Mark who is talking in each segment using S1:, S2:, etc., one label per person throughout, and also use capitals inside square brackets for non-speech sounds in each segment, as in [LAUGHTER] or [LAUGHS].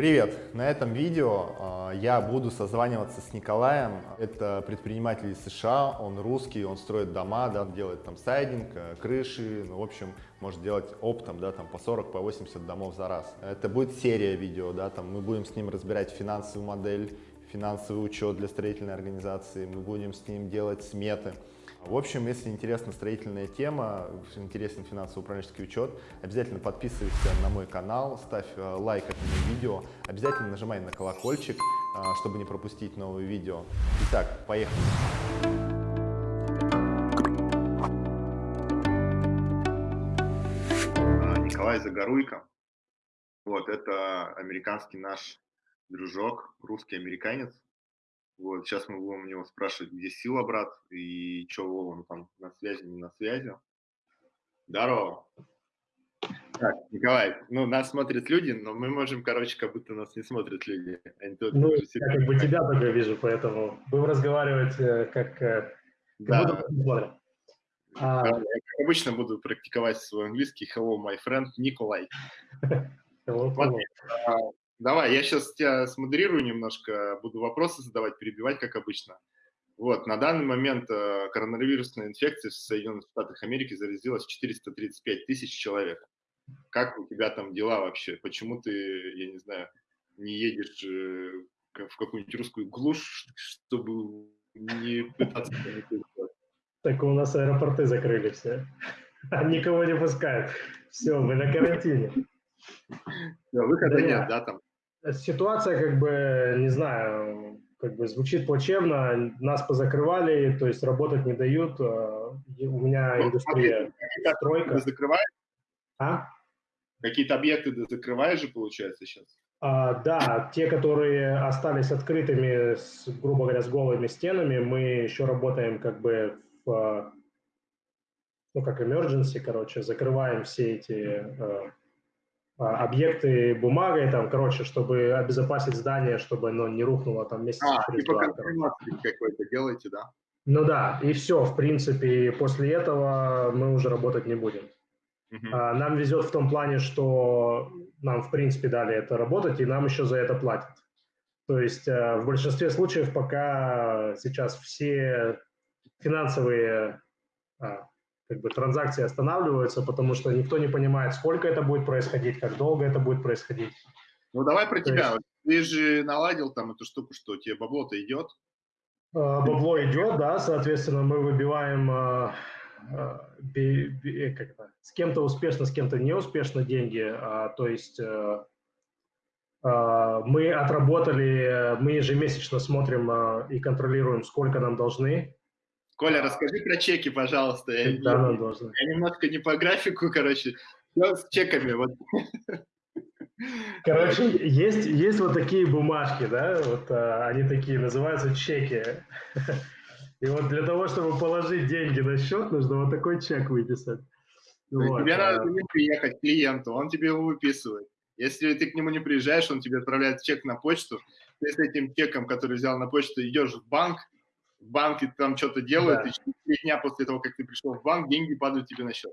S1: Привет! На этом видео э, я буду созваниваться с Николаем. Это предприниматель из США, он русский, он строит дома, да, делает там сайдинг, э, крыши, ну, в общем, может делать оптом, да, там по 40, по 80 домов за раз. Это будет серия видео, да, там мы будем с ним разбирать финансовую модель, финансовый учет для строительной организации, мы будем с ним делать сметы. В общем, если интересна строительная тема, интересен финансово-управленческий учет, обязательно подписывайся на мой канал, ставь э, лайк этому видео, обязательно нажимай на колокольчик, э, чтобы не пропустить новые видео. Итак, поехали! А, Николай Загоруйко. Вот, это американский наш дружок, русский американец. Вот, сейчас мы будем у него спрашивать, где сила, брат, и что он там на связи, не на связи. Здорово. Так, Николай, ну, нас смотрят люди, но мы можем, короче, как будто нас не смотрят люди.
S2: Они тут ну, я как бы тебя только вижу, поэтому будем разговаривать э, как, э, как
S1: да. будто а... Я, как обычно, буду практиковать свой английский. Hello, my friend, Николай. [LAUGHS] Hello, hello. Давай, я сейчас тебя смодерирую немножко, буду вопросы задавать, перебивать, как обычно. Вот, на данный момент э, коронавирусная инфекция в Соединенных Штатах Америки заразилась 435 тысяч человек. Как у тебя там дела вообще? Почему ты, я не знаю, не едешь э, в какую-нибудь русскую глушь, чтобы не пытаться...
S2: Так у нас аэропорты закрыли все. Никого не пускают. Все, мы на карантине.
S1: Выхода нет, да, там?
S2: Ситуация, как бы, не знаю, как бы звучит плачевно, нас позакрывали, то есть работать не дают, а, у меня ну, индустрия,
S1: стройка. Ты закрываешь? А? Какие-то объекты ты закрываешь же, получается, сейчас?
S2: А, да, те, которые остались открытыми, с, грубо говоря, с голыми стенами, мы еще работаем как бы в, ну, как emergency, короче, закрываем все эти э, объекты бумагой, там, короче, чтобы обезопасить здание, чтобы оно не рухнуло там месяц а, через типа
S1: два. какой-то делаете, да?
S2: Ну да, и все, в принципе, после этого мы уже работать не будем. А, нам везет в том плане, что нам, в принципе, дали это работать, и нам еще за это платят. То есть э, в большинстве случаев пока сейчас все финансовые а, как бы транзакции останавливаются, потому что никто не понимает, сколько это будет происходить, как долго это будет происходить.
S1: Ну давай про То тебя. Есть... Ты же наладил там эту штуку, что тебе бабло-то идет?
S2: А, бабло идет, да, соответственно, мы выбиваем би, би, как это, с кем-то успешно, с кем-то неуспешно деньги, а, то есть а, мы отработали, мы ежемесячно смотрим и контролируем, сколько нам должны,
S1: Коля, расскажи про чеки, пожалуйста. Я, да, я, должен. я немножко не по графику, короче. Все с чеками. Вот.
S2: Короче, есть, есть вот такие бумажки, да, вот а, они такие, называются чеки. И вот для того, чтобы положить деньги на счет, нужно вот такой чек выписать.
S1: Вот. Тебе а... надо приехать к клиенту, он тебе его выписывает. Если ты к нему не приезжаешь, он тебе отправляет чек на почту, ты с этим чеком, который взял на почту, идешь в банк, в банке там что-то делают, да. и через три дня после того, как ты пришел в банк, деньги падают тебе на счет.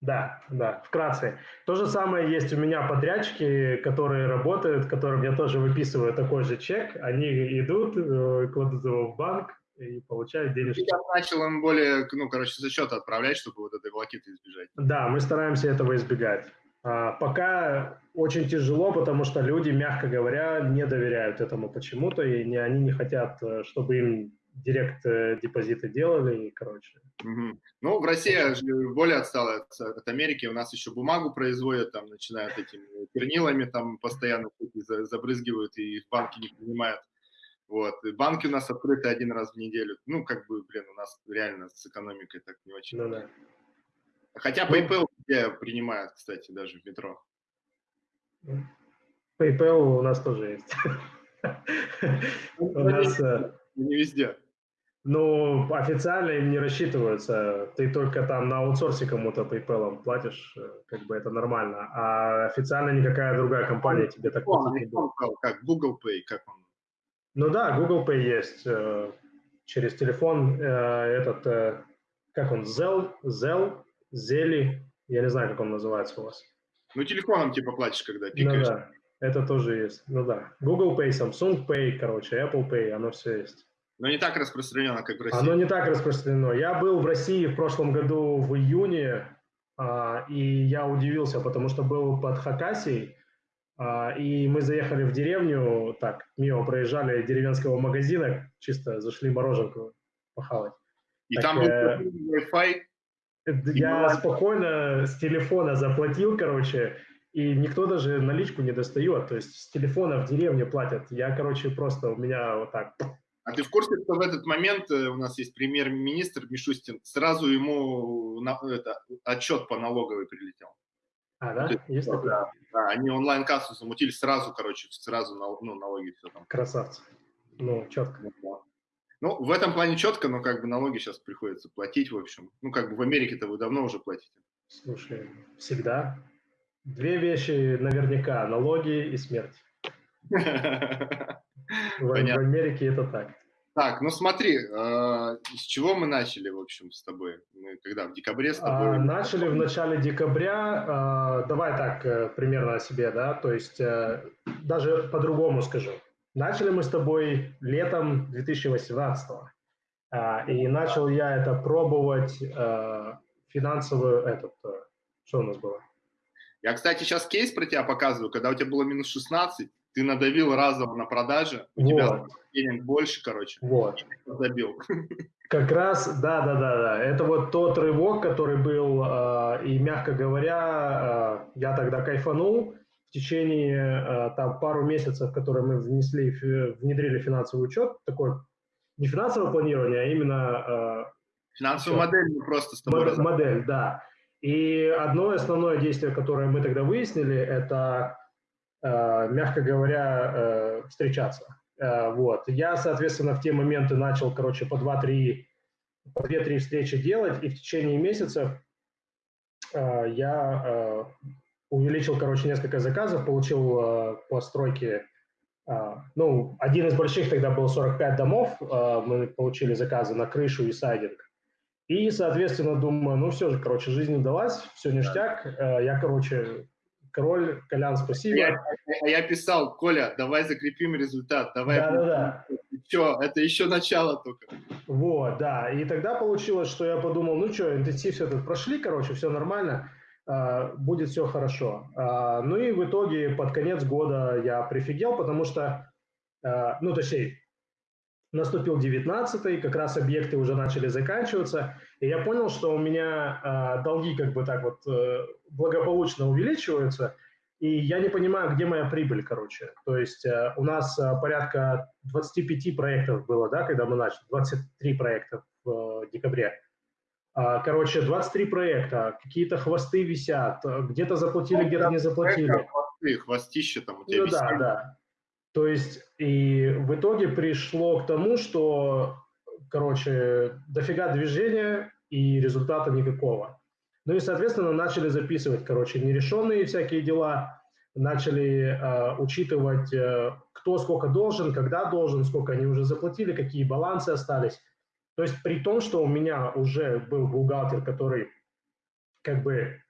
S2: Да, да, вкратце. То же самое есть у меня подрядчики, которые работают, которым я тоже выписываю такой же чек. Они идут, э, кладут его в банк и получают денежки.
S1: Я начал им более, ну, короче, за счет отправлять, чтобы вот этой волокиты избежать.
S2: Да, мы стараемся этого избегать. А, пока очень тяжело, потому что люди, мягко говоря, не доверяют этому почему-то, и не, они не хотят, э, чтобы им директ э, депозиты делали, и, короче.
S1: Угу. Ну, в России более отстала от, от Америки, у нас еще бумагу производят, там, начинают этими чернилами, там, постоянно забрызгивают и в банки не принимают. Вот. И банки у нас открыты один раз в неделю. Ну, как бы, блин, у нас реально с экономикой так не очень. Ну, да. Хотя ну PayPal где принимают, кстати, даже в метро.
S2: PayPal у нас тоже есть.
S1: Ну, [LAUGHS] у нас... Э, не везде.
S2: Ну, официально им не рассчитываются. Ты только там на аутсорсе кому-то PayPal платишь, э, как бы это нормально. А официально никакая другая компания ну, тебе так
S1: не будет. Как Google Pay, как он?
S2: Ну да, Google Pay есть. Э, через телефон э, этот, как он, Zell, Zell, Zeli, я не знаю, как он называется у вас.
S1: Ну, телефоном типа платишь, когда пикаешь. Ну, да.
S2: Это тоже есть. Ну да. Google Pay, Samsung Pay, короче, Apple Pay, оно все есть.
S1: Но не так распространено, как в России.
S2: Оно не так распространено. Я был в России в прошлом году в июне, а, и я удивился, потому что был под Хакасией, а, и мы заехали в деревню, так, мимо проезжали деревенского магазина, чисто зашли мороженку похавать.
S1: И так, там был э, Wi-Fi?
S2: Я спокойно с телефона заплатил, короче, и никто даже наличку не достает. То есть с телефона в деревне платят. Я, короче, просто у меня вот так.
S1: А ты в курсе, что в этот момент э, у нас есть премьер-министр Мишустин, сразу ему на, это, отчет по налоговой прилетел.
S2: А, да? есть, есть такое?
S1: Да, да, они онлайн-кассу замутили сразу, короче, сразу ну, налоги все там.
S2: Красавцы. Ну, четко.
S1: Ну, ну, в этом плане четко, но как бы налоги сейчас приходится платить, в общем. Ну, как бы в Америке-то вы давно уже платите.
S2: Слушай, всегда. Две вещи наверняка – налоги и смерть. [LAUGHS] В, в Америке это так.
S1: Так, ну смотри, э, с чего мы начали, в общем, с тобой? Мы когда, в декабре с тобой?
S2: А, начали в начале декабря. Э, давай так, э, примерно о себе, да, то есть э, даже по-другому скажу. Начали мы с тобой летом 2018 э, и начал я это пробовать э, финансовую, этот, э, что у нас было?
S1: Я, кстати, сейчас кейс про тебя показываю, когда у тебя было минус 16, ты надавил разово на продаже, у вот. тебя денег больше, короче,
S2: вот.
S1: забил.
S2: Как раз, да, да, да, да. Это вот тот рывок, который был, э, и, мягко говоря, э, я тогда кайфанул. В течение э, там пару месяцев, которые мы внесли, внедрили финансовый учет, такой не финансовое планирование, а именно...
S1: Финансовую модель мы просто с тобой
S2: Модель, модель, да. И одно основное действие, которое мы тогда выяснили, это, э, мягко говоря, э, встречаться. Э, вот. Я, соответственно, в те моменты начал, короче, по 2-3, по 2-3 встречи делать, и в течение месяцев я увеличил, короче, несколько заказов, получил по стройке ну, один из больших тогда был 45 домов, мы получили заказы на крышу и сайдинг. И, соответственно, думаю, ну все же, короче, жизнь удалась, все ништяк. Э, я, короче, король, Колян, спасибо.
S1: Я, я писал, Коля, давай закрепим результат, давай.
S2: Да-да-да.
S1: Все, это еще начало только.
S2: Вот, да. И тогда получилось, что я подумал, ну что, интенсив все тут прошли, короче, все нормально, э, будет все хорошо. Э, ну и в итоге под конец года я прифигел, потому что, ну точнее, наступил 19 как раз объекты уже начали заканчиваться, и я понял, что у меня э, долги как бы так вот э, благополучно увеличиваются, и я не понимаю, где моя прибыль, короче. То есть э, у нас э, порядка 25 проектов было, да, когда мы начали, 23 проекта в э, декабре. Э, короче, 23 проекта, какие-то хвосты висят, где-то заплатили, где-то не заплатили.
S1: Хвосты, хвостища там у тебя
S2: Ну висят. да, да. То есть и в итоге пришло к тому, что, короче, дофига движения и результата никакого. Ну и, соответственно, начали записывать, короче, нерешенные всякие дела, начали э, учитывать, э, кто сколько должен, когда должен, сколько они уже заплатили, какие балансы остались. То есть при том, что у меня уже был бухгалтер, который как бы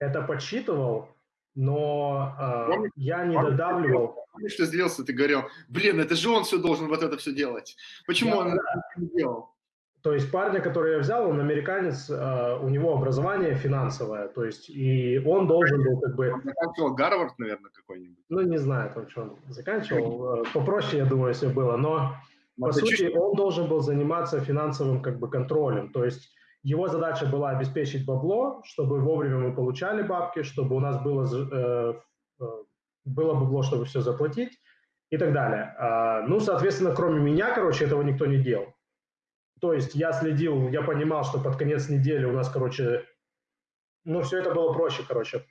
S2: это подсчитывал, но э, я не додавливал.
S1: Помнишь, что злился, ты говорил, блин, это же он все должен вот это все делать. Почему да, он да. это не делал?
S2: То есть парня, который я взял, он американец, э, у него образование финансовое, то есть и он должен был как бы... Он
S1: заканчивал Гарвард, наверное, какой-нибудь.
S2: Ну, не знаю, там, что он заканчивал. Э, попроще, я думаю, все было, но по сути он должен был заниматься финансовым как бы контролем, то есть его задача была обеспечить бабло, чтобы вовремя мы получали бабки, чтобы у нас было, э, э, было бабло, чтобы все заплатить и так далее. А, ну, соответственно, кроме меня, короче, этого никто не делал. То есть я следил, я понимал, что под конец недели у нас, короче, ну, все это было проще, короче.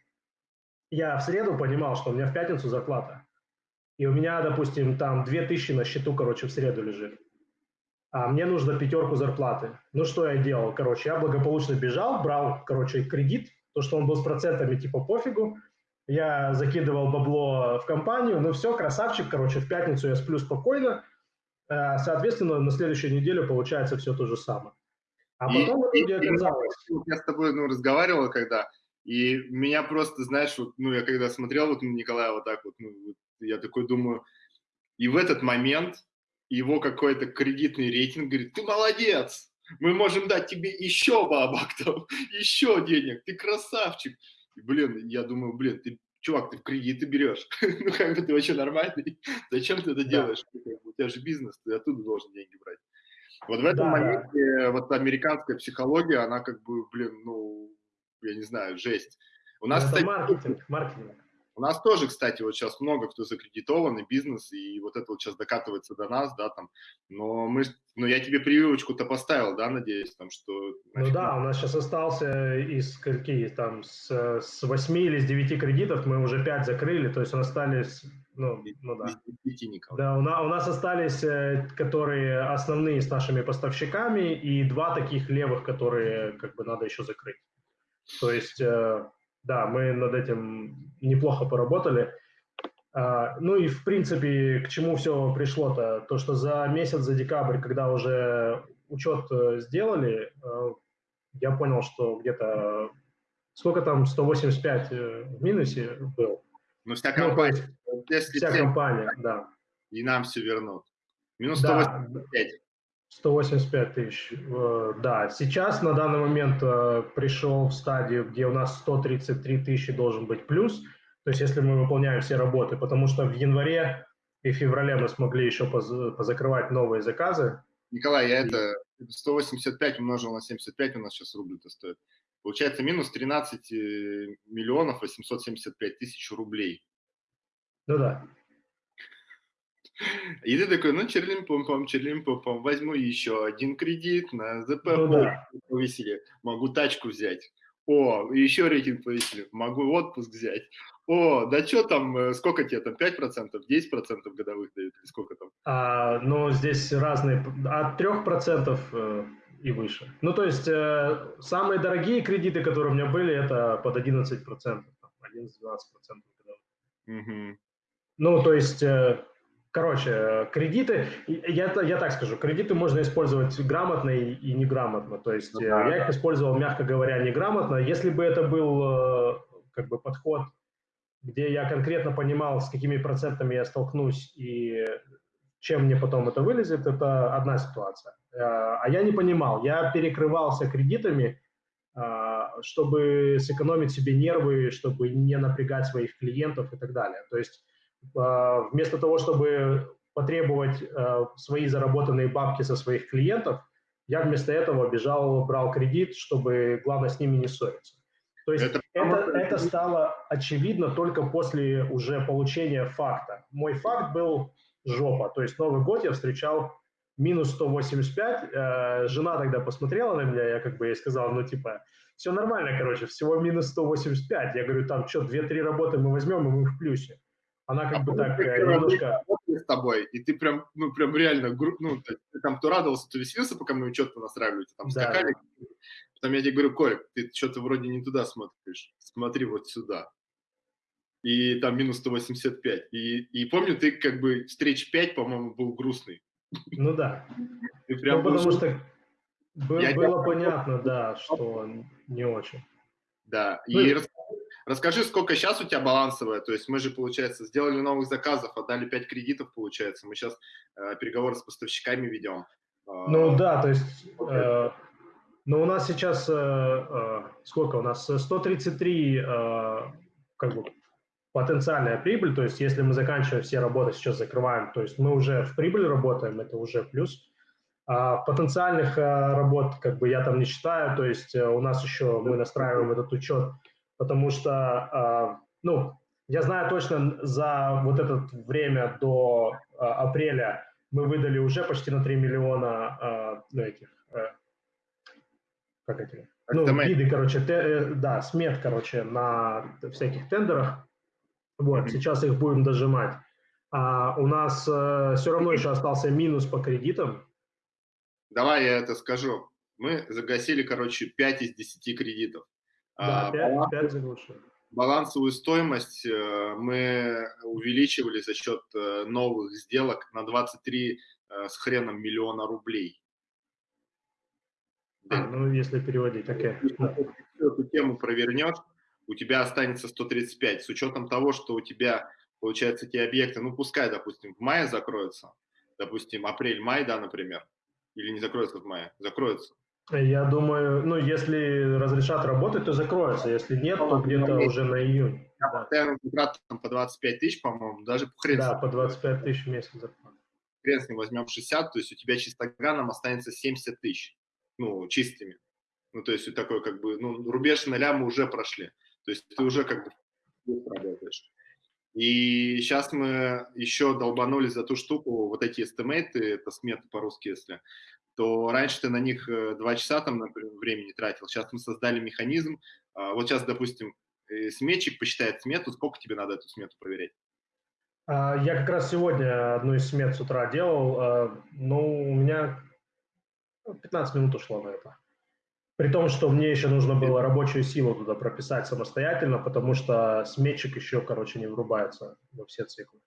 S2: Я в среду понимал, что у меня в пятницу зарплата. И у меня, допустим, там 2000 на счету, короче, в среду лежит а мне нужно пятерку зарплаты. Ну, что я делал? Короче, я благополучно бежал, брал, короче, кредит, то, что он был с процентами, типа, пофигу. Я закидывал бабло в компанию, ну все, красавчик, короче, в пятницу я сплю спокойно. Э, соответственно, на следующую неделю получается все то же самое.
S1: А потом и, и, оказалось... Я с тобой ну, разговаривал, когда и меня просто, знаешь, вот, ну, я когда смотрел вот на Николая вот так вот, ну, я такой думаю, и в этот момент его какой-то кредитный рейтинг говорит, ты молодец, мы можем дать тебе еще бабок, там, [LAUGHS] еще денег, ты красавчик. И, блин, я думаю, блин, ты, чувак, ты в кредиты берешь, [LAUGHS] ну как бы ты вообще нормальный, [LAUGHS] зачем ты это делаешь? У тебя же бизнес, ты оттуда должен деньги брать. Вот в этом да, моменте да. вот американская психология, она как бы, блин, ну, я не знаю, жесть.
S2: У нас, это кстати, маркетинг, маркетинг.
S1: У нас тоже, кстати, вот сейчас много кто закредитованный бизнес, и вот это вот сейчас докатывается до нас, да, там, но мы, но я тебе прививочку-то поставил, да, надеюсь, там, что...
S2: Значит, ну да, у нас сейчас остался из какие там, с, с 8 или с 9 кредитов, мы уже 5 закрыли, то есть у нас остались, ну, ну да. Из 10 Да, у нас, у нас остались, э, которые основные с нашими поставщиками, и два таких левых, которые, как бы, надо еще закрыть. То есть э, да, мы над этим неплохо поработали. А, ну и, в принципе, к чему все пришло-то? То, что за месяц, за декабрь, когда уже учет э, сделали, э, я понял, что где-то сколько там 185 э, в минусе был.
S1: Ну, вся ну, компания.
S2: Ну, есть, вся компания, да.
S1: И нам все вернут. Минус 185. Да.
S2: 185 тысяч, э, да. Сейчас на данный момент э, пришел в стадию, где у нас 133 тысячи должен быть плюс, то есть если мы выполняем все работы, потому что в январе и феврале мы смогли еще позакрывать новые заказы.
S1: Николай, я это 185 умножил на 75 у нас сейчас рубль-то стоит. Получается минус 13 э, миллионов 875 тысяч рублей.
S2: Ну да. [LAUGHS]
S1: И ты такой, ну, черлим-пом-пом, черлим-пом-пом, возьму еще один кредит на ЗП, ну, да. повесили, могу тачку взять. О, еще рейтинг повесили, могу отпуск взять. О, да что там, э, сколько тебе там, 5%, 10% годовых дают, или сколько там?
S2: А, ну, здесь разные, от 3% э, и выше. Ну, то есть, э, самые дорогие кредиты, которые у меня были, это под 11%, 11-12% годовых. Угу. Ну, то есть, э, Короче, кредиты, я, я так скажу, кредиты можно использовать грамотно и, и неграмотно. То есть ну, да, я да. их использовал, мягко говоря, неграмотно. Если бы это был э, как бы подход, где я конкретно понимал, с какими процентами я столкнусь и чем мне потом это вылезет, это одна ситуация. Э, а я не понимал, я перекрывался кредитами, э, чтобы сэкономить себе нервы, чтобы не напрягать своих клиентов и так далее. То есть вместо того, чтобы потребовать а, свои заработанные бабки со своих клиентов, я вместо этого бежал, брал кредит, чтобы, главное, с ними не ссориться. То есть это, это, это стало очевидно только после уже получения факта. Мой факт был жопа. То есть Новый год я встречал минус 185. Э, жена тогда посмотрела на меня, я как бы ей сказал, ну типа, все нормально, короче, всего минус 185. Я говорю, там что, 2-3 работы мы возьмем, и мы в плюсе. Она как а бы так э, немножко...
S1: С тобой, и ты прям, ну, прям реально, ну, ты, там то радовался, то веселился, пока мы учет настраивали, там да. скакали. Потом я тебе говорю, Коль, ты что-то вроде не туда смотришь, смотри вот сюда. И там минус 185. И, и помню, ты как бы встреч 5, по-моему, был грустный.
S2: Ну да. Ты прям ну, потому был... что был, было понятно, да, что [LAUGHS] не очень.
S1: Да, ну, и Расскажи, сколько сейчас у тебя балансовая? То есть мы же, получается, сделали новых заказов, отдали 5 кредитов, получается. Мы сейчас э, переговоры с поставщиками ведем.
S2: А, ну да, то есть... Э, ну у нас сейчас... Э, э, сколько у нас? 133 э, как бы потенциальная прибыль, то есть если мы заканчиваем все работы, сейчас закрываем, то есть мы уже в прибыль работаем, это уже плюс. А потенциальных э, работ как бы я там не считаю, то есть э, у нас еще мы настраиваем этот учет потому что, а, ну, я знаю точно, за вот это время до а, апреля мы выдали уже почти на 3 миллиона а, ну, этих, как эти, ну, виды, короче, те, э, да, смет, короче, на всяких тендерах. Вот, mm-hmm. сейчас их будем дожимать. А у нас э, все равно еще остался минус по кредитам.
S1: Давай я это скажу. Мы загасили, короче, 5 из 10 кредитов.
S2: Да, 5, 5 заглушил.
S1: Балансовую стоимость э, мы увеличивали за счет э, новых сделок на 23 э, с хреном миллиона рублей.
S2: А, ну, если переводить, окей. Okay.
S1: Эту тему провернешь, у тебя останется 135, с учетом того, что у тебя получается, эти объекты, ну, пускай, допустим, в мае закроются, допустим, апрель-май, да, например, или не закроются в мае, закроются.
S2: Я думаю, ну, если разрешат работать, то закроется, если нет, то где-то уже на июнь.
S1: Я да. постоянно контракт там по 25 тысяч, по-моему, даже по
S2: хрен. Да, по 25 тысяч в месяц зарплата.
S1: Хрен с ним возьмем 60, то есть у тебя чистоганом останется 70 тысяч, ну, чистыми. Ну, то есть такой как бы, ну, рубеж ноля мы уже прошли. То есть ты уже как бы работаешь. И сейчас мы еще долбанули за ту штуку, вот эти эстимейты, это сметы по-русски, если, то раньше ты на них э, два часа там например, времени тратил. Сейчас мы создали механизм. А, вот сейчас, допустим, э, сметчик посчитает смету, сколько тебе надо эту смету проверять?
S2: А, я как раз сегодня одну из смет с утра делал. А, ну, у меня 15 минут ушло на это. При том, что мне еще нужно было рабочую силу туда прописать самостоятельно, потому что сметчик еще, короче, не врубается во все циклы.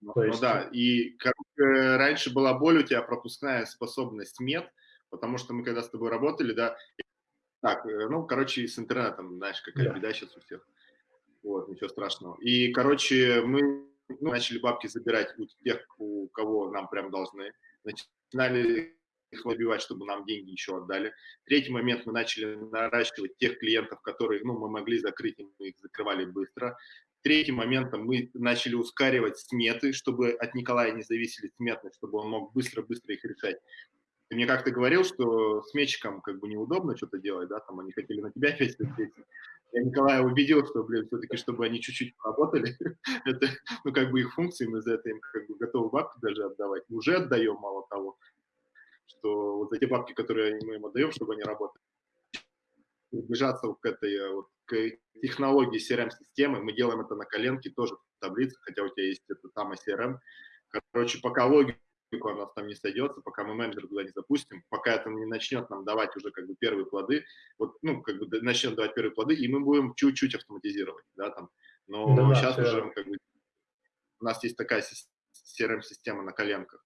S1: Ну, То есть... ну да, и короче, раньше была боль у тебя пропускная способность мет, потому что мы когда с тобой работали, да, так, э, ну, короче, с интернетом, знаешь, какая да. беда сейчас у всех. Вот, ничего страшного. И, короче, мы ну, начали бабки забирать у тех, у кого нам прям должны. Начинали их выбивать, чтобы нам деньги еще отдали. Третий момент, мы начали наращивать тех клиентов, которые ну, мы могли закрыть, и мы их закрывали быстро. Третьим моментом мы начали ускоривать сметы, чтобы от Николая не зависели сметы, чтобы он мог быстро-быстро их решать. Ты мне как-то говорил, что сметчикам как бы неудобно что-то делать, да, там они хотели на тебя опять ответить. Я Николая убедил, что, блин, все-таки, чтобы они чуть-чуть поработали, [LAUGHS] это, ну, как бы их функции, мы за это им как бы готовы бабки даже отдавать. Уже отдаем, мало того что вот те бабки, которые мы им отдаем, чтобы они работали, приближаться к этой э, вот, к технологии CRM-системы, мы делаем это на коленке, тоже в таблице, хотя у тебя есть это там CRM. Короче, пока логику у нас там не сойдется, пока мы менеджер туда не запустим, пока это не начнет нам давать уже как бы первые плоды, вот, ну, как бы начнет давать первые плоды, и мы будем чуть-чуть автоматизировать, да, там. Но да, сейчас да, уже как бы у нас есть такая CRM-система на коленках.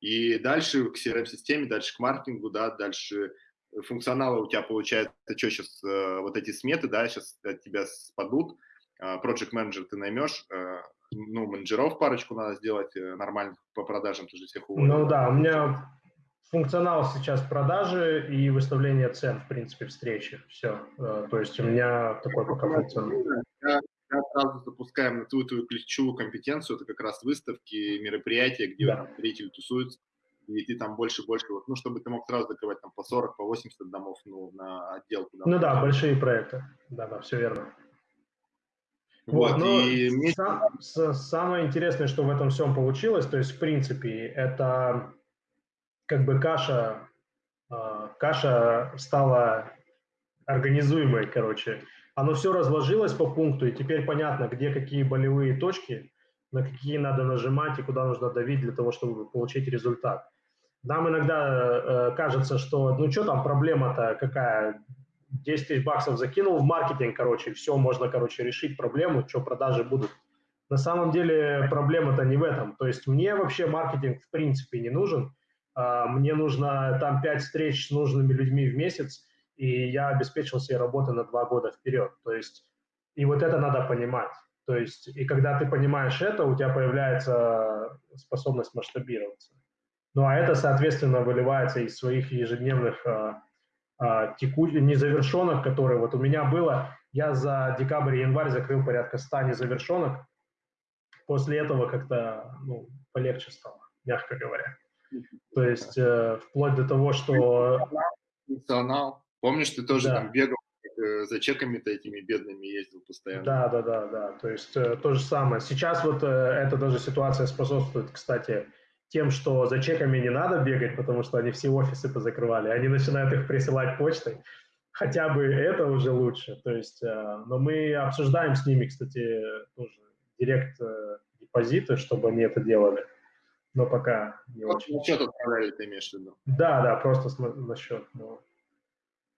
S1: И дальше к CRM-системе, дальше к маркетингу, да, дальше функционала у тебя получается, что сейчас э, вот эти сметы, да, сейчас от тебя спадут, э, project manager ты наймешь, э, ну, менеджеров парочку надо сделать э, нормально по продажам, ты же всех уволил.
S2: Ну да, у меня функционал сейчас продажи и выставление цен, в принципе, встречи, все. То есть у меня такой пока функционал.
S1: Я, сразу запускаем на твою, твою ключевую компетенцию, это как раз выставки, мероприятия, где да. зрители тусуются, и ты там больше больше, вот, ну, чтобы ты мог сразу закрывать там по 40, по 80 домов, ну, на отделку.
S2: Ну да, большие проекты, да, да, все верно.
S1: Вот, вот и мне...
S2: сам, самое интересное, что в этом всем получилось, то есть, в принципе, это как бы каша, а, каша стала организуемой, короче, оно все разложилось по пункту, и теперь понятно, где какие болевые точки, на какие надо нажимать и куда нужно давить для того, чтобы получить результат. Нам иногда э, кажется, что ну что там проблема-то какая, 10 тысяч баксов закинул в маркетинг, короче, все, можно, короче, решить проблему, что продажи будут. На самом деле проблема-то не в этом. То есть мне вообще маркетинг в принципе не нужен. Э, мне нужно там 5 встреч с нужными людьми в месяц, и я обеспечил себе работу на два года вперед. То есть, и вот это надо понимать. То есть, и когда ты понимаешь это, у тебя появляется способность масштабироваться. Ну, а это, соответственно, выливается из своих ежедневных а, а, теку... незавершенных, которые вот у меня было. Я за декабрь и январь закрыл порядка 100 незавершенных. После этого как-то ну, полегче стало, мягко говоря. То есть э, вплоть до того, что...
S1: Функционал. Помнишь, ты тоже да. там бегал э, за чеками-то этими бедными ездил постоянно.
S2: Да, да, да, да. То есть э, то же самое. Сейчас вот э, эта даже ситуация способствует, кстати, тем, что за чеками не надо бегать, потому что они все офисы позакрывали. Они начинают их присылать почтой. Хотя бы это уже лучше. То есть, э, но мы обсуждаем с ними, кстати, тоже директ э, депозиты, чтобы они это делали. Но пока не вот очень.
S1: На счет отправляли, ты имеешь в виду?
S2: Да, да, просто на счет. Но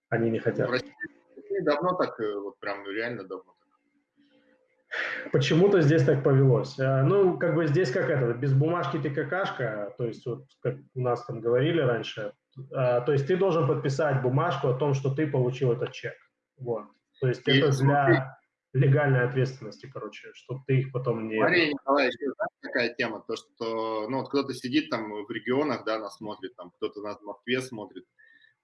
S2: они не хотят. В России
S1: давно так, э, вот прям ну, реально давно.
S2: Почему-то здесь так повелось. Э, ну, как бы здесь как это, без бумажки ты какашка, то есть вот как у нас там говорили раньше, э, то есть ты должен подписать бумажку о том, что ты получил этот чек. Вот. То есть и это для легальной ответственности, короче, чтобы ты их потом не...
S1: Мария Николаевич, знаешь, такая тема, то, что, ну, вот кто-то сидит там в регионах, да, нас смотрит, там, кто-то нас в Москве смотрит,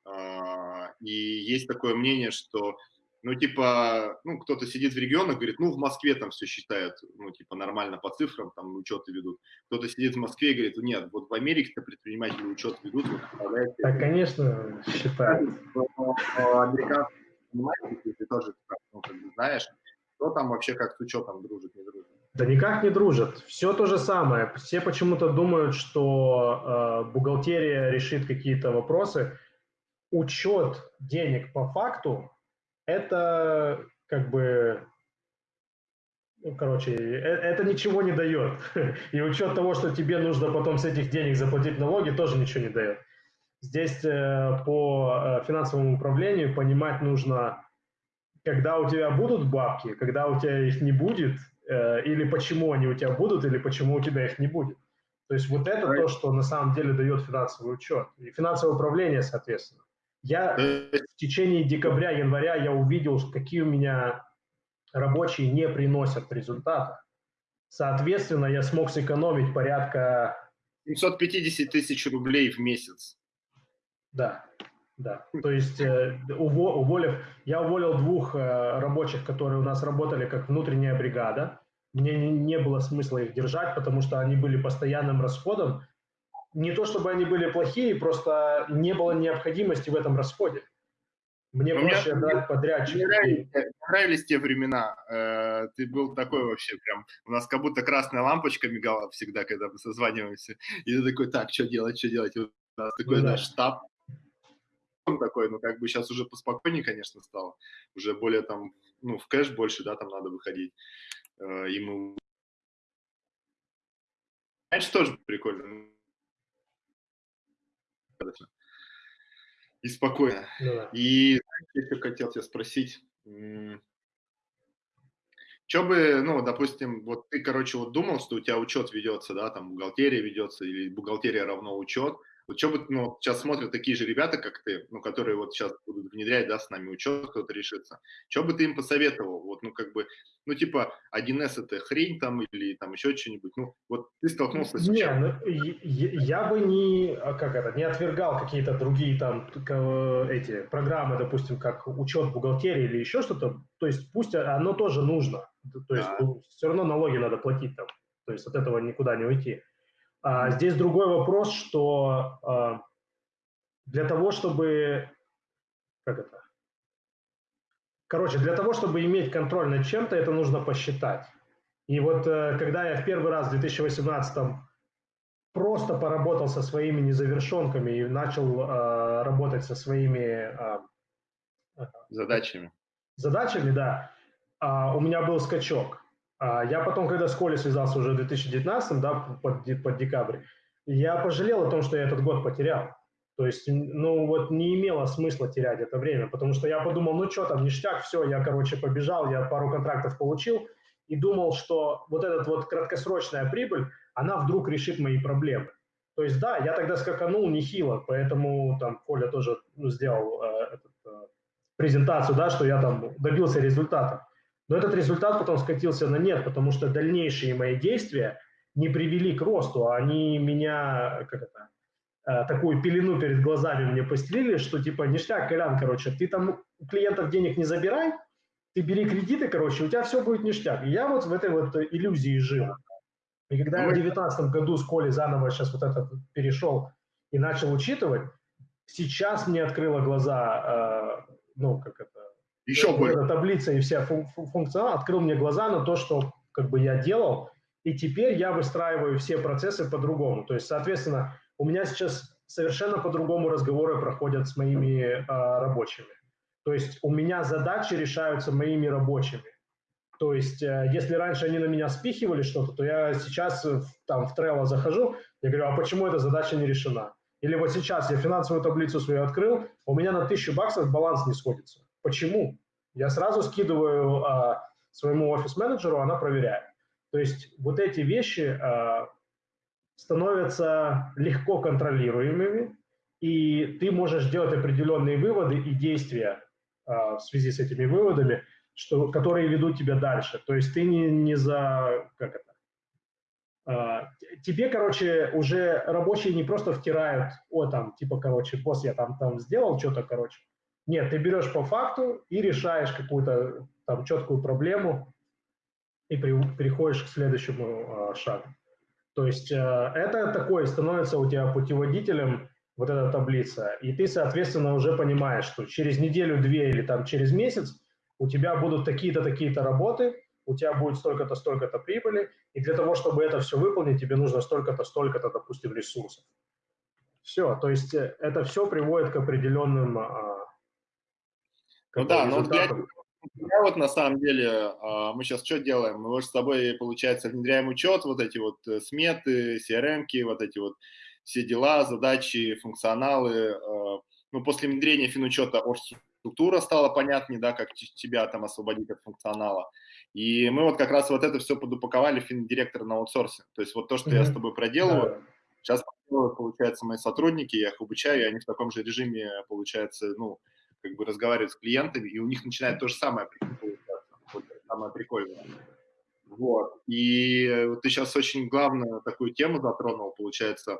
S1: э, и есть такое мнение, что, ну, типа, ну, кто-то сидит в регионах, говорит, ну, в Москве там все считают, ну, типа, нормально по цифрам, там, учеты ведут. Кто-то сидит в Москве и говорит, нет, вот в Америке-то предприниматели учет ведут. Вот,
S2: так, конечно, считают.
S1: Американские предприниматели, ты тоже, ну, как бы знаешь, кто там вообще как с учетом дружит, не дружит?
S2: Да никак не дружат. Все то же самое. Все почему-то думают, что э, бухгалтерия решит какие-то вопросы. Учет денег по факту – это как бы ну, короче, э, это ничего не дает. [LAUGHS] И учет того, что тебе нужно потом с этих денег заплатить налоги, тоже ничего не дает. Здесь э, по э, финансовому управлению понимать нужно когда у тебя будут бабки, когда у тебя их не будет, или почему они у тебя будут, или почему у тебя их не будет. То есть вот это то, что на самом деле дает финансовый учет и финансовое управление, соответственно. Я в течение декабря, января я увидел, какие у меня рабочие не приносят результата. Соответственно, я смог сэкономить порядка...
S1: 750 тысяч рублей в месяц.
S2: Да. Да, то есть э, уволив, я уволил двух э, рабочих, которые у нас работали как внутренняя бригада. Мне не, не было смысла их держать, потому что они были постоянным расходом. Не то чтобы они были плохие, просто не было необходимости в этом расходе. Мне
S1: Но
S2: проще
S1: мне,
S2: дать. Мне
S1: нравились, нравились те времена. Э, ты был такой вообще прям... У нас как будто красная лампочка мигала всегда, когда мы созваниваемся. И ты такой, так, что делать, что делать? И у нас такой ну, наш штаб такой, ну, как бы сейчас уже поспокойнее, конечно, стало. Уже более там, ну, в кэш больше, да, там надо выходить. Э, и мы... Раньше тоже прикольно. И спокойно. Ну, да. И еще хотел тебя спросить, что бы, ну, допустим, вот ты, короче, вот думал, что у тебя учет ведется, да, там бухгалтерия ведется, или бухгалтерия равно учет, вот что бы, ну, сейчас смотрят такие же ребята, как ты, ну, которые вот сейчас будут внедрять, да, с нами учет, кто-то решится. Что бы ты им посоветовал? Вот, ну, как бы, ну, типа, 1С это хрень там или там еще что-нибудь. Ну, вот ты столкнулся с
S2: Не, ну, я бы не, а как это, не отвергал какие-то другие там эти программы, допустим, как учет бухгалтерии или еще что-то. То есть пусть оно тоже нужно. То есть да. все равно налоги надо платить там. То есть от этого никуда не уйти. А, здесь другой вопрос, что а, для того, чтобы... Как это? Короче, для того, чтобы иметь контроль над чем-то, это нужно посчитать. И вот э, когда я в первый раз в 2018 просто поработал со своими незавершенками и начал э, работать со своими э,
S1: задачами.
S2: Задачами, да. Э, у меня был скачок. А я потом, когда с Колей связался уже в 2019, да, под, под декабрь, я пожалел о том, что я этот год потерял. То есть, ну вот не имело смысла терять это время, потому что я подумал, ну что там, ништяк, все, я, короче, побежал, я пару контрактов получил и думал, что вот эта вот краткосрочная прибыль, она вдруг решит мои проблемы. То есть, да, я тогда скаканул нехило, поэтому там Коля тоже ну, сделал э, этот, э, презентацию, да, что я там добился результата. Но этот результат потом скатился на нет, потому что дальнейшие мои действия не привели к росту, а они меня, как это, э, такую пелену перед глазами мне постелили, что типа ништяк, Колян, короче, ты там у клиентов денег не забирай, ты бери кредиты, короче, у тебя все будет ништяк. И я вот в этой вот иллюзии жил. И когда я в 2019 году с Колей заново сейчас вот этот перешел и начал учитывать, сейчас мне открыло глаза, э, ну, как это,
S1: еще больше.
S2: Эта таблица и вся фун функционал открыл мне глаза на то, что как бы я делал, и теперь я выстраиваю все процессы по-другому. То есть, соответственно, у меня сейчас совершенно по-другому разговоры проходят с моими э, рабочими. То есть у меня задачи решаются моими рабочими. То есть, э, если раньше они на меня спихивали что-то, то я сейчас в, там в Trello захожу, я говорю, а почему эта задача не решена? Или вот сейчас я финансовую таблицу свою открыл, у меня на тысячу баксов баланс не сходится. Почему? Я сразу скидываю а, своему офис-менеджеру, она проверяет. То есть вот эти вещи а, становятся легко контролируемыми, и ты можешь делать определенные выводы и действия а, в связи с этими выводами, что, которые ведут тебя дальше. То есть ты не, не за, как это, а, тебе, короче, уже рабочие не просто втирают, о, там, типа, короче, босс, я там, там сделал что-то, короче. Нет, ты берешь по факту и решаешь какую-то там четкую проблему и при, переходишь к следующему э, шагу. То есть э, это такое становится у тебя путеводителем вот эта таблица, и ты, соответственно, уже понимаешь, что через неделю-две или там через месяц у тебя будут такие-то, такие-то работы, у тебя будет столько-то, столько-то прибыли, и для того, чтобы это все выполнить, тебе нужно столько-то, столько-то, допустим, ресурсов. Все, то есть э, это все приводит к определенным...
S1: Ну да, но вот я, я вот на самом деле, а, мы сейчас что делаем? Мы вот с тобой, получается, внедряем учет, вот эти вот э, сметы, CRM-ки, вот эти вот все дела, задачи, функционалы. А, ну, после внедрения финучета структура стала понятнее, да, как тебя там освободить от функционала. И мы вот как раз вот это все подупаковали финдиректор на аутсорсе. То есть вот то, что mm-hmm. я с тобой проделываю, да. сейчас получается, мои сотрудники, я их обучаю, и они в таком же режиме, получается, ну, как бы разговаривают с клиентами, и у них начинает то же самое самое прикольное. Вот. И вот ты сейчас очень главную такую тему затронул, получается,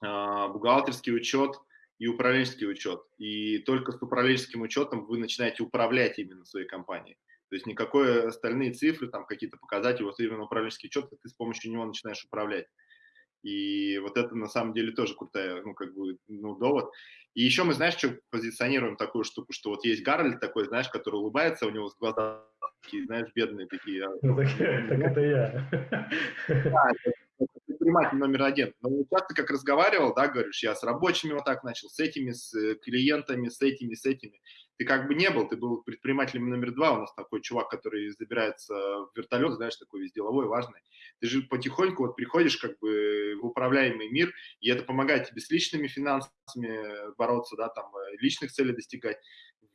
S1: а, бухгалтерский учет и управленческий учет. И только с управленческим учетом вы начинаете управлять именно своей компанией. То есть никакой остальные цифры, там какие-то показатели, вот именно управленческий учет, ты с помощью него начинаешь управлять. И вот это на самом деле тоже крутая, ну, как бы, ну, довод. И еще мы, знаешь, что позиционируем такую штуку, что вот есть Гарольд такой, знаешь, который улыбается, у него глаза такие, знаешь, бедные такие. А,
S2: ну, так, так это я.
S1: Да, предприниматель номер один. Но часто как разговаривал, да, говоришь, я с рабочими вот так начал, с этими, с э, клиентами, с этими, с этими. Ты как бы не был, ты был предпринимателем номер два. У нас такой чувак, который забирается в вертолет, знаешь, такой весь деловой, важный. Ты же потихоньку вот приходишь как бы в управляемый мир, и это помогает тебе с личными финансами бороться, да, там, э, личных целей достигать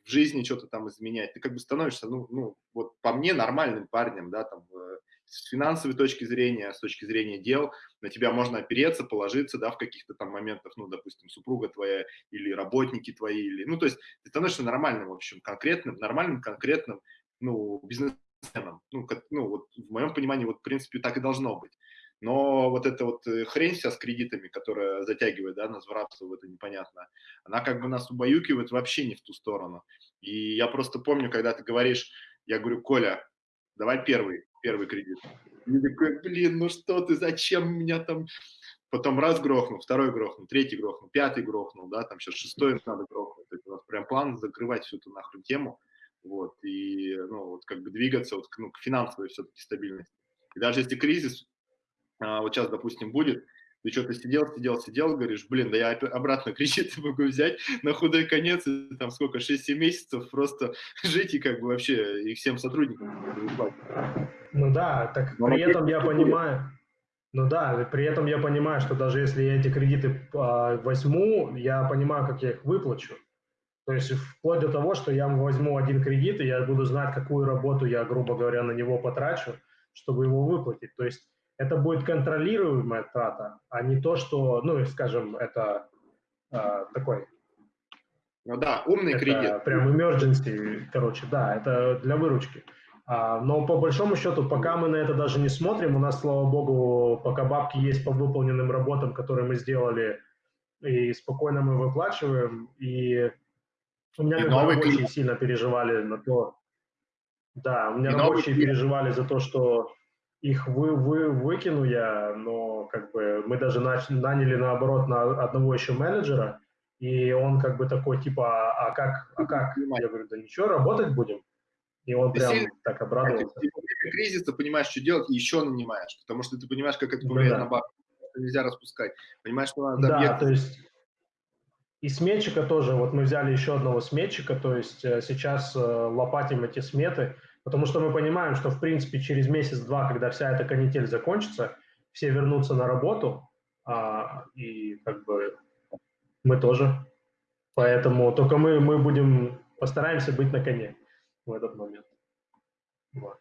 S1: в жизни что-то там изменять, ты как бы становишься, ну, ну, вот по мне нормальным парнем, да, там, э, с финансовой точки зрения, с точки зрения дел, на тебя можно опереться, положиться, да, в каких-то там моментах, ну, допустим, супруга твоя или работники твои, или, ну, то есть ты становишься нормальным, в общем, конкретным, нормальным, конкретным, ну, бизнесменом. Ну, как, ну, вот в моем понимании, вот, в принципе, так и должно быть. Но вот эта вот э, хрень вся с кредитами, которая затягивает, да, нас в рабство это непонятно, она как бы нас убаюкивает вообще не в ту сторону. И я просто помню, когда ты говоришь, я говорю, Коля, давай первый, первый кредит. И такой, блин, ну что ты, зачем меня там... Потом раз грохнул, второй грохнул, третий грохнул, пятый грохнул, да, там сейчас шестой надо грохнуть. Это у нас прям план закрывать всю эту нахрен тему, вот, и, ну, вот как бы двигаться вот, ну, к финансовой все-таки стабильности. И даже если кризис, а, вот сейчас, допустим, будет, ты что-то сидел, сидел, сидел, говоришь, блин, да я обратно [LAUGHS] кредиты могу взять на худой конец, и, там сколько, 6-7 месяцев просто [LAUGHS] жить и как бы вообще и всем сотрудникам.
S2: Ну да, так Но при этом я понимаю, ну да, при этом я понимаю, что даже если я эти кредиты а, возьму, я понимаю, как я их выплачу. То есть вплоть до того, что я возьму один кредит, и я буду знать, какую работу я, грубо говоря, на него потрачу, чтобы его выплатить. То есть это будет контролируемая трата, а не то, что, ну, скажем, это э, такой...
S1: Ну да, умный это кредит.
S2: Прям emergency, короче, да, это для выручки. А, но по большому счету, пока мы на это даже не смотрим, у нас, слава богу, пока бабки есть по выполненным работам, которые мы сделали, и спокойно мы выплачиваем, и у меня и рабочие клиент. сильно переживали на то, да, у меня и рабочие переживали за то, что их вы, вы, выкину я, но как бы мы даже нач, наняли наоборот на одного еще менеджера, и он как бы такой типа, а, а как, а как? Я говорю, да ничего, работать будем. И он ты прям сильно, так обрадовался. Ты
S1: во время кризиса понимаешь, что делать, и еще нанимаешь, потому что ты понимаешь, как это влияет да. на бабки. Нельзя распускать. Понимаешь, что надо
S2: Да, объект... то есть и сметчика тоже, вот мы взяли еще одного сметчика, то есть э, сейчас э, лопатим эти сметы, Потому что мы понимаем, что, в принципе, через месяц-два, когда вся эта канитель закончится, все вернутся на работу, а, и как бы мы тоже. Поэтому только мы, мы будем, постараемся быть на коне в этот момент. Вот.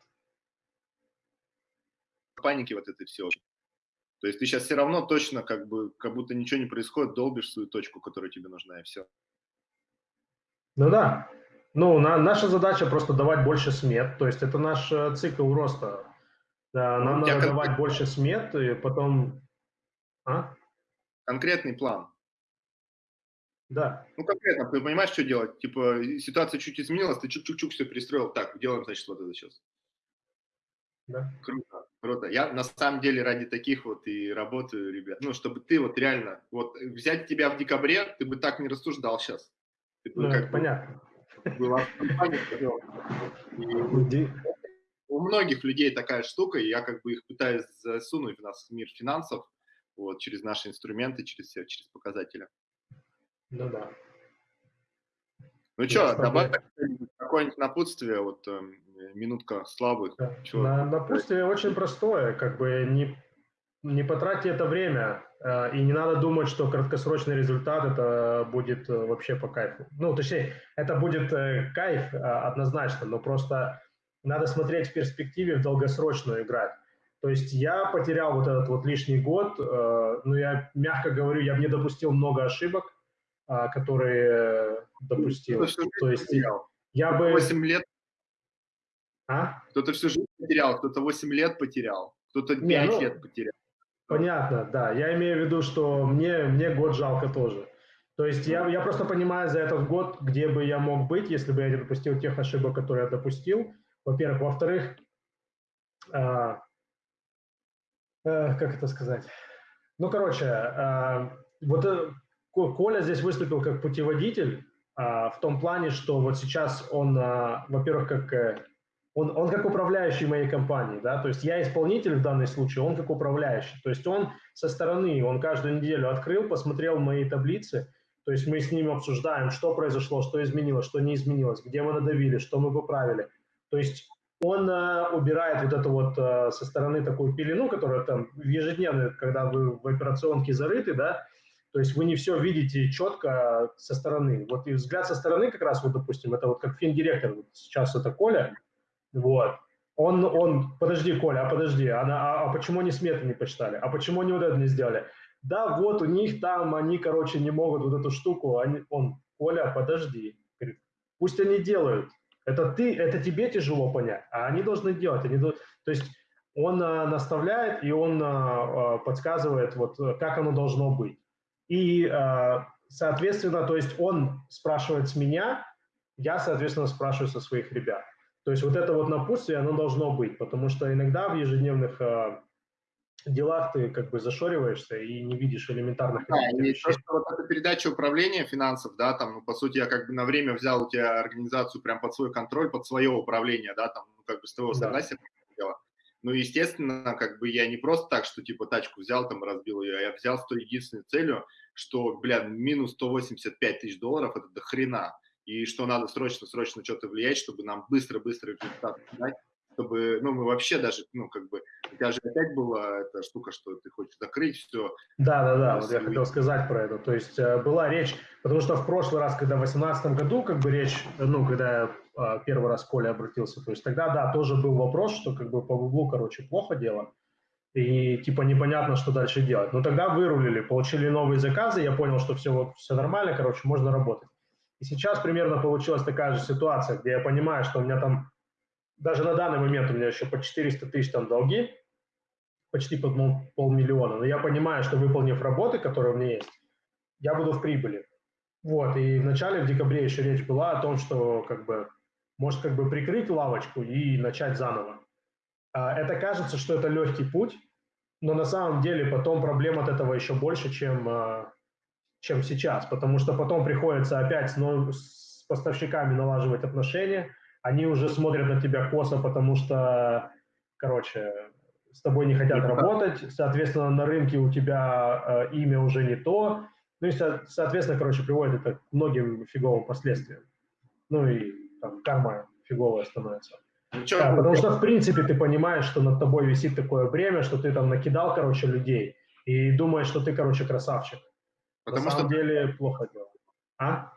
S1: Паники вот это все. То есть ты сейчас все равно точно как бы, как будто ничего не происходит, долбишь свою точку, которая тебе нужна, и все.
S2: Ну да, Ну, на, наша задача просто давать больше смет, то есть это наш э, цикл роста. Да, нам надо давать больше смет, и потом...
S1: А? Конкретный план.
S2: Да.
S1: Ну, конкретно, ты понимаешь, что делать? Типа, ситуация чуть изменилась, ты чук-чук-чук все перестроил. Так, делаем, значит, вот это сейчас.
S2: Да.
S1: Круто, круто. Я на самом деле ради таких вот и работаю, ребят. Ну, чтобы ты вот реально, вот взять тебя в декабре, ты бы так не рассуждал сейчас.
S2: Ты ну, как понятно. Была
S1: у многих людей такая штука, и я как бы их пытаюсь засунуть в нас в мир финансов, вот, через наши инструменты, через, через показатели.
S2: Ну да.
S1: Ну что, добавь какое-нибудь напутствие, вот э, минутка славы.
S2: Да. На, напутствие очень простое, как бы не, не потратьте это время, э, и не надо думать, что краткосрочный результат это будет э, вообще по кайфу. Ну, точнее, это будет э, кайф э, однозначно, но просто надо смотреть в перспективе в долгосрочную играть. То есть я потерял вот этот вот лишний год, э, ну я мягко говорю, я бы не допустил много ошибок, которые допустил. То есть потерял. я бы...
S1: 8 лет?
S2: А?
S1: Кто-то всю жизнь потерял, кто-то 8 лет потерял, кто-то 5 Не, ну, лет потерял.
S2: Понятно, да. Я имею в виду, что мне, мне год жалко тоже. То есть я, я просто понимаю за этот год, где бы я мог быть, если бы я не допустил тех ошибок, которые я допустил. Во-первых. Во-вторых, э, э, как это сказать? Ну, короче, э, вот э, Коля здесь выступил как путеводитель а, в том плане, что вот сейчас он, а, во-первых, как э, он, он как управляющий моей компании, да, то есть я исполнитель в данном случае, он как управляющий, то есть он со стороны, он каждую неделю открыл, посмотрел мои таблицы, то есть мы с ним обсуждаем, что произошло, что изменилось, что не изменилось, где мы надавили, что мы поправили. То есть он э, убирает вот эту вот э, со стороны такую пелену, которая там ежедневно, когда вы в операционке зарыты, да, то есть вы не все видите четко со стороны. Вот и взгляд со стороны как раз, вот, допустим, это вот как финдиректор, вот сейчас это Коля, вот, он, он, подожди, Коля, а подожди, а, а, а почему они сметы не посчитали? А почему они вот это не сделали? Да, вот у них там, они, короче, не могут вот эту штуку, они, он, Коля, подожди, говорит, пусть они делают. Это ты, это тебе тяжело понять, а они должны делать. Они, то есть он а, наставляет и он а, подсказывает, вот, как оно должно быть. И, э, соответственно, то есть он спрашивает с меня, я, соответственно, спрашиваю со своих ребят. То есть вот это вот напутствие, оно должно быть, потому что иногда в ежедневных э, делах ты как бы зашориваешься и не видишь элементарных
S1: да, и то, что вот эта передача управления финансов, да, там, ну, по сути, я как бы на время взял у тебя организацию прям под свой контроль, под свое управление, да, там, ну, как бы с твоего согласия да. Ну, естественно, как бы я не просто так, что типа тачку взял, там разбил ее, а я взял с той единственной целью, что, бля, минус 185 тысяч долларов – это до хрена. И что надо срочно-срочно что-то влиять, чтобы нам быстро-быстро результат дать, чтобы, ну, мы вообще даже, ну, как бы, у тебя же опять была эта штука, что ты хочешь закрыть все.
S2: Да, да, да, вот я хотел сказать про это. То есть э, была речь, потому что в прошлый раз, когда в 2018 году, как бы речь, ну, когда я э, первый раз Коля обратился, то есть тогда, да, тоже был вопрос, что как бы по углу, короче, плохо дело и типа непонятно, что дальше делать. Но тогда вырулили, получили новые заказы, я понял, что все, вот, все нормально, короче, можно работать. И сейчас примерно получилась такая же ситуация, где я понимаю, что у меня там, даже на данный момент у меня еще по 400 тысяч там долги, почти под полмиллиона, но я понимаю, что выполнив работы, которые у меня есть, я буду в прибыли. Вот, и в начале, в декабре еще речь была о том, что как бы, может как бы прикрыть лавочку и начать заново. А, это кажется, что это легкий путь, но на самом деле потом проблем от этого еще больше, чем, а, чем сейчас, потому что потом приходится опять с, с поставщиками налаживать отношения, они уже смотрят на тебя косо, потому что, короче, с тобой не хотят работать, соответственно, на рынке у тебя э, имя уже не то, ну и, соответственно, короче, приводит это к многим фиговым последствиям. Ну и там карма фиговая становится. Ну, да, потому что, в принципе, ты понимаешь, что над тобой висит такое бремя, что ты там накидал, короче, людей, и думаешь, что ты, короче, красавчик. Потому На самом что... деле плохо дело. А?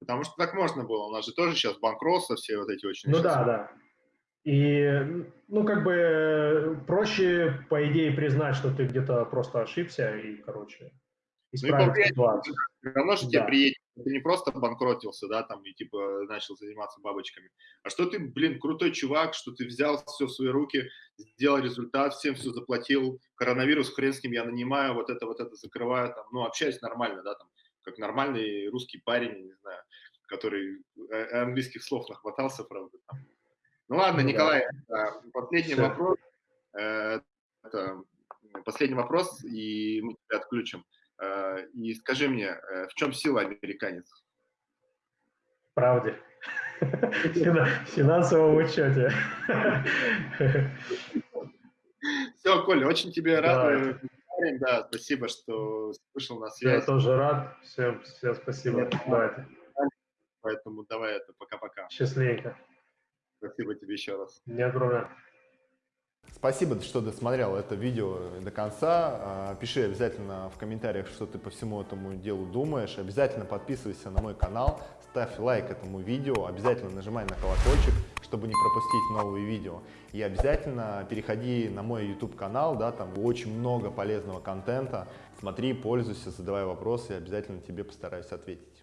S1: Потому что так можно было. У нас же тоже сейчас банкротство, все вот эти очень...
S2: Ну да, да. И, ну, как бы проще, по идее, признать, что ты где-то просто ошибся, и, короче, исправить ну, ситуацию.
S1: Все равно же да. тебе приедет, ты не просто банкротился, да, там, и типа начал заниматься бабочками, а что ты, блин, крутой чувак, что ты взял все в свои руки, сделал результат, всем все заплатил, коронавирус, хрен с ним, я нанимаю, вот это, вот это закрываю, там, ну, общаюсь нормально, да, там, как нормальный русский парень, не знаю, который э, английских слов нахватался, правда, там. Ну ладно, ну, Николай, да. последний Все. вопрос. Э, это последний вопрос, и мы тебя отключим. Э, и скажи мне, в чем сила американец?
S2: Правде. В финансовом учете.
S1: Все, Коля, очень тебе рад. Да, спасибо, что вышел на связь.
S2: Я тоже рад. Всем, всем спасибо. Давайте.
S1: Поэтому давай это, пока-пока.
S2: Счастливенько.
S1: Спасибо тебе еще раз.
S2: Не огромное.
S3: Спасибо, что досмотрел это видео до конца. А, пиши обязательно в комментариях, что ты по всему этому делу думаешь. Обязательно подписывайся на мой канал, ставь лайк этому видео, обязательно нажимай на колокольчик, чтобы не пропустить новые видео. И обязательно переходи на мой YouTube канал, да, там очень много полезного контента. Смотри, пользуйся, задавай вопросы, и обязательно тебе постараюсь ответить.